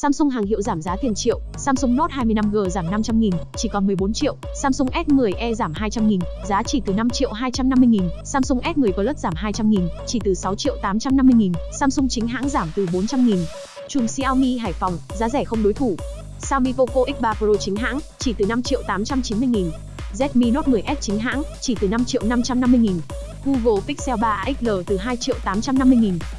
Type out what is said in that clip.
Samsung hàng hiệu giảm giá tiền triệu, Samsung Note 25G giảm 500 000 chỉ còn 14 triệu, Samsung S10e giảm 200 000 giá chỉ từ 5 triệu 250 000 Samsung S10 Plus giảm 200 000 chỉ từ 6 triệu 850 000 Samsung chính hãng giảm từ 400 000 Chùm Xiaomi Hải Phòng, giá rẻ không đối thủ. Xiaomi Poco X3 Pro chính hãng, chỉ từ 5 triệu 890 000 Redmi Note 10S chính hãng, chỉ từ 5 triệu 550 000 Google Pixel 3 XL từ 2 triệu 850 000